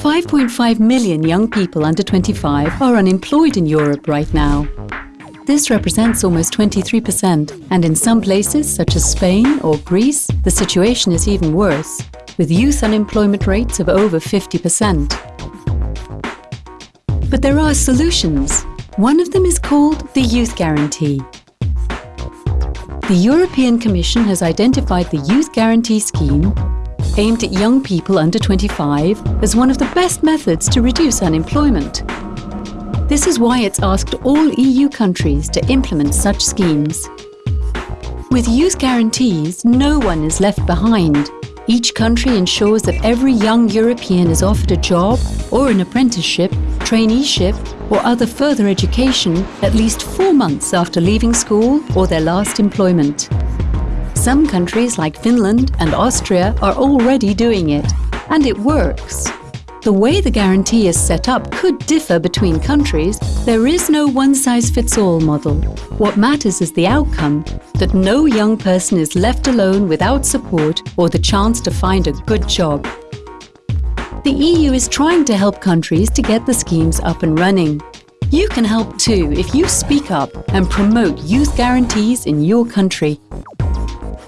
5.5 million young people under 25 are unemployed in Europe right now. This represents almost 23%, and in some places, such as Spain or Greece, the situation is even worse, with youth unemployment rates of over 50%. But there are solutions. One of them is called the Youth Guarantee. The European Commission has identified the Youth Guarantee Scheme aimed at young people under 25 as one of the best methods to reduce unemployment. This is why it's asked all EU countries to implement such schemes. With youth guarantees, no one is left behind. Each country ensures that every young European is offered a job or an apprenticeship, traineeship or other further education at least four months after leaving school or their last employment. Some countries like Finland and Austria are already doing it, and it works. The way the guarantee is set up could differ between countries. There is no one-size-fits-all model. What matters is the outcome, that no young person is left alone without support or the chance to find a good job. The EU is trying to help countries to get the schemes up and running. You can help too if you speak up and promote youth guarantees in your country.